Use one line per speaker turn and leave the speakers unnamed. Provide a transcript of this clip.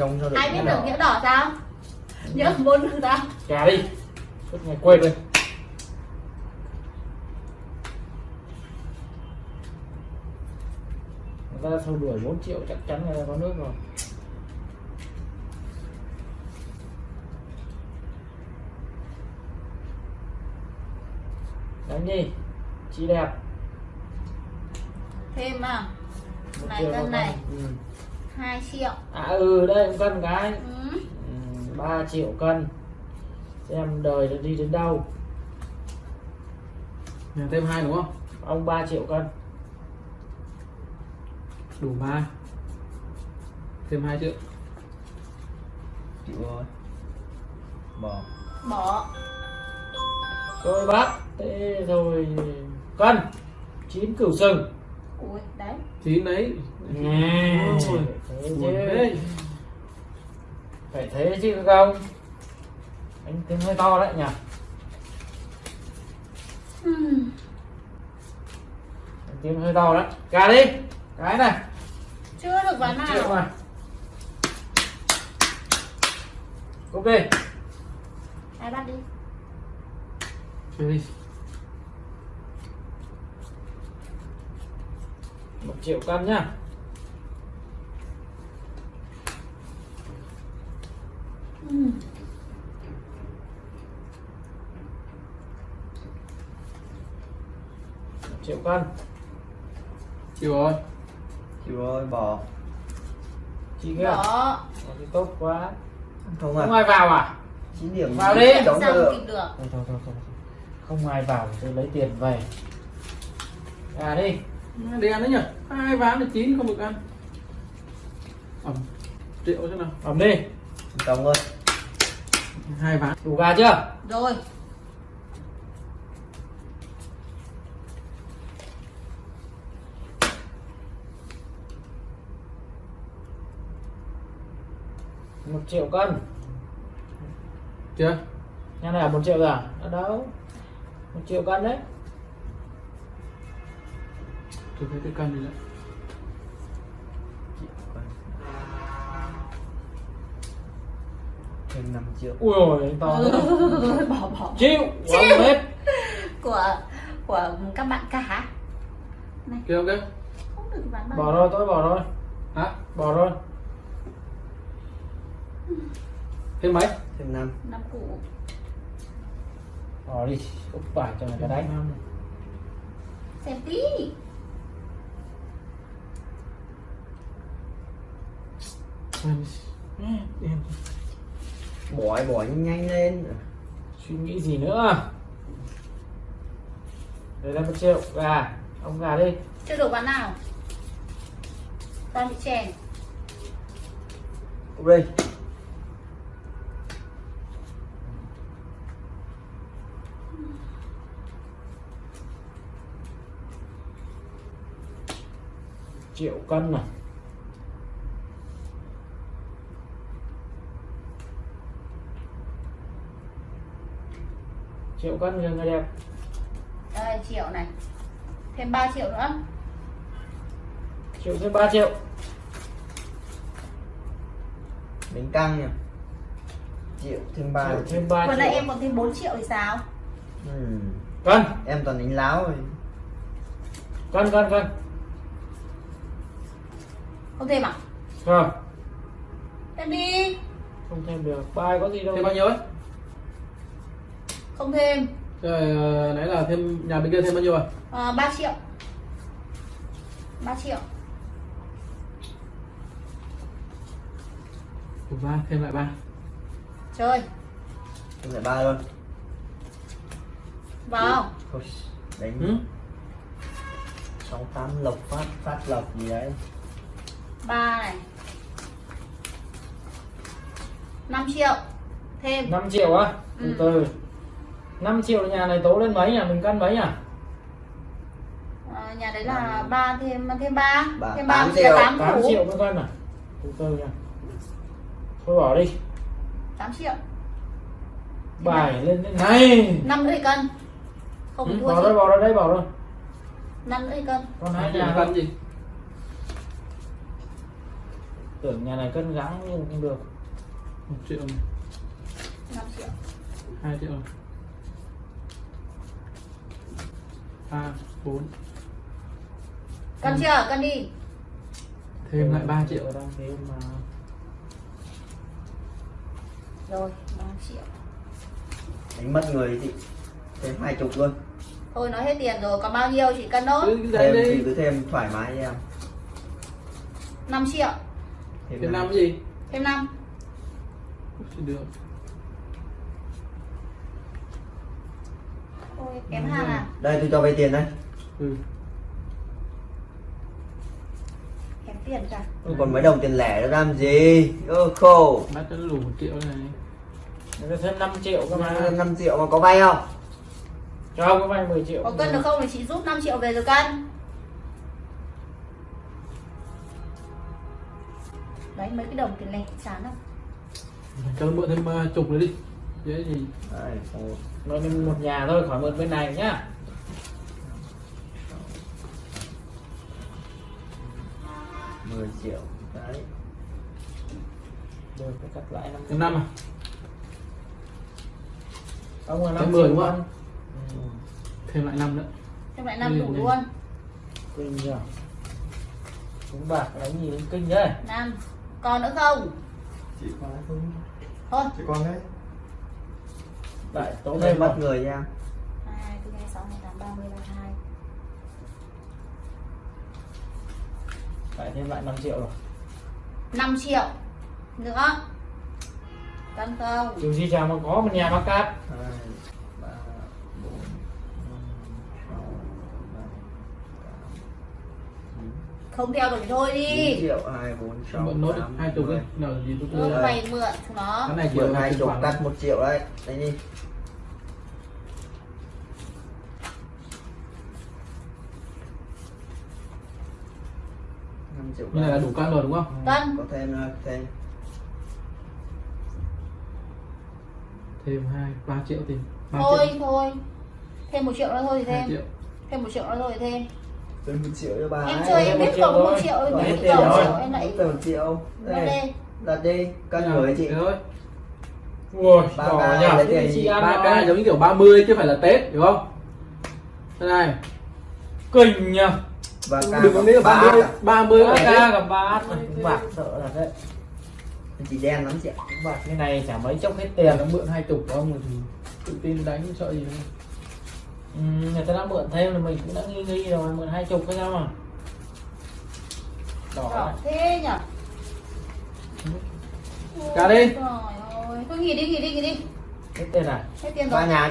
trông cho được
ai biết được
đỏ.
nhỡ đỏ sao nhỡ bốn được sao
Gà đi. Suốt ngày quên rồi Người ta theo đuổi 4 triệu chắc chắn ta có nước rồi. Đánh đi. Chị đẹp.
Thêm à? Này, cân này.
ừ.
2 triệu.
À ừ đây cũng cân cái
ừ.
ừ, 3 triệu cân. Xem đời nó đi đến đâu.
Nhà thêm hai đúng không?
Ông 3 triệu cân.
Đủ ba thêm hai triệu.
Chịu rồi. Bỏ.
Bỏ.
Rồi bác Thế rồi. Cân. Chín cửu sừng
ui đấy.
Chín đấy.
Thế
buồn thế.
Phải thế chứ không? Anh tiếng hơi to đấy nhỉ?
Ừ.
Anh tiếng hơi to đấy. Cả đi. Cái này.
Chưa được ván nào.
Cúp đi
ai bắt đi?
Chơi đi
một triệu cân nhá.
Ừ.
triệu cân.
Chịu rồi.
Chịu rồi bỏ.
Chị kia
bỏ.
Cái tốt quá.
Không
Không
à
ai vào à?
Chín điểm.
Vào đi.
cho được.
kịp được?
Thôi thôi thôi, thôi. Không ai vào thì tôi lấy tiền về. À đi
đen đấy nhỉ? Hai ván là chín không được ăn. Ẩm. Triệu thế nào.
Ẩm đi.
Chống rồi
hai ván.
Đủ gà chưa?
Rồi.
Một triệu cân.
Chưa?
Nhà này là một triệu rồi à? Ở đâu? Một triệu cân đấy
tôi thấy cái cân gì đấy
thêm 5 triệu.
Ui ôi anh to này.
bỏ bỏ.
Chịu
Chịu.
Hết
của của các bạn cả
không
được ván
Bỏ rồi tôi bỏ rồi.
Hả?
Bỏ rồi.
Thêm mấy?
Thêm 5
năm củ.
Bỏ đi. Úp bài cho người ta đánh.
Năm.
xem tí
Em- em
bỏ bỏ nhanh nhanh lên.
Suy nghĩ gì nữa? Đây là một triệu. Gà. Ông gà đi.
Chưa được ván nào? Toàn bị chèn.
Đây.
Triệu cân này triệu cân người người đẹp.
Đây triệu này. Thêm 3 triệu nữa.
Triệu thêm 3 triệu.
Đánh căng nhỉ? Triệu thêm 3
triệu thêm 3
vừa
triệu.
nãy em còn thêm 4 triệu thì sao?
Ừ.
cân
em toàn đánh láo rồi.
Cân cân cân
không thêm à?
Không.
Thêm đi.
Không thêm được. Bài có gì đâu.
Thêm bao nhiêu ấy
không thêm.
Rồi ờ, nãy là thêm nhà bên kia thêm bao nhiêu à?
À, 3 triệu. 3 triệu.
Ba thêm lại ba.
Chơi.
Thêm lại ba luôn.
Vào.
Thôi, đánh
ừ?
sáu tám lộc phát phát lộc gì đấy.
Ba này. 5 triệu. Thêm.
5 triệu á? Từ
Ừ.
từ 5 triệu nhà này tố lên mấy nhỉ mình cân mấy nhỉ
à, nhà đấy là ba thêm thêm ba. Thêm
tám
ba
triệu.
8
8
củ
triệu mới cân à? Từ từ nha. Thôi bỏ đi.
8 triệu.
Bài lên thế này.
Năm nữa thì cân. Không
Ừ,
bỏ
chị
bỏ rồi đây bỏ rồi
năm nữa thì cân.
Còn hai
nhà cân gì?
Tưởng nhà này cân gắng nhưng không được.
Một triệu. Này
5 triệu.
Hai triệu này ba bốn.
Cân chưa? Cân đi.
Thêm lại 3 triệu
đang thêm mà
rồi 3 triệu.
Đánh mất người chị thêm hai chục luôn.
Thôi nói hết tiền rồi còn bao nhiêu chị cân nốt
thêm thì
đi
cứ thêm thoải mái em.
5 triệu.
Thêm
thêm
năm.
năm. cái gì?
Thêm 5
Chỉ được
thôi kém hàng à?
Đây tôi cho vay tiền đây.
Ừ.
Kém tiền cả.
Còn mấy đồng tiền lẻ nữa làm gì? Ơ khổ
bắt nó đủ một triệu này.
Nó thêm 5 triệu cơ mà.
5 triệu mà có vay không?
Cho ông có vay 10 triệu.
Có cân được không thì chị rút 5 triệu về rồi cân. Đấy mấy cái đồng tiền lẻ chán không
cho nó mượn thêm ờ, chục nữa đi dễ gì
Đây, một,
nên một nhà thôi khỏi mượn bên này nhá.
Mười triệu đấy.
Được phải cắt lại 5
thêm năm à?
Ông là
Thêm
5
10
triệu
đúng
luôn.
Không? thêm lại năm nữa.
Thêm lại 5 đủ
Ừ, ừ.
luôn.
Kinh nhờ. Đúng bạc đánh gì? Đến kinh đấy
5 còn nữa không?
Chị có không
thôi.
Chị con đấy
lại tố
Tôi
thêm
mất người nha.
2, 4, 2, 6, 2, 8, 30, 32
lại thêm lại 5 triệu rồi.
5 triệu. Nữa cân không?
Dù gì chả mà có một nhà bác cát.
Hai
không theo được thì thôi đi.
Triệu hai bốn sáu
mượn nốt
tám,
hai chục đi. nào gì tôi
ừ,
đưa
mày mượn chúng nó.
Cái này
mượn hai
hai
chục cắt một triệu đấy. Đấy đi.
Như này là đủ cân rồi đúng không?
Cân.
Có thêm nữa, thêm.
Thêm hai ba triệu tiền. Ba
thôi
triệu.
thôi. Thêm một triệu nữa thôi thì
hai
thêm.
triệu.
Thêm một triệu nữa thôi thì thêm
thêm một triệu cho bà
em
ấy.
chơi em biết
triệu
cộng một triệu em biết cộng một triệu em lại
một triệu. đây đặt đi. Cân gửi chị.
thôi
ui
Ba lấy
cái
tiền
ba
ba
k giống như kiểu 30 chứ phải là tết hiểu không? Thế này.
Kinh nhờ.
Và ca
đừng có nghĩ là
ba
30
à?
30
ba
là
ca
tết
gặp ba bạc sợ là đấy
chị đen lắm chị ạ.
Bạc như này chả mấy chốc hết
tiền nó mượn hai chục của ông rồi thì tự tin đánh sợ gì đâu
ừ, người ta đã mượn thêm là mình cũng đã nghi nghi rồi mượn hai chục cái sao mà đỏ
thế nhở
Cả đi.
Ơi, thôi nghỉ đi nghỉ đi nghỉ đi.
Hết tiền à?
Hết tiền rồi.
nhà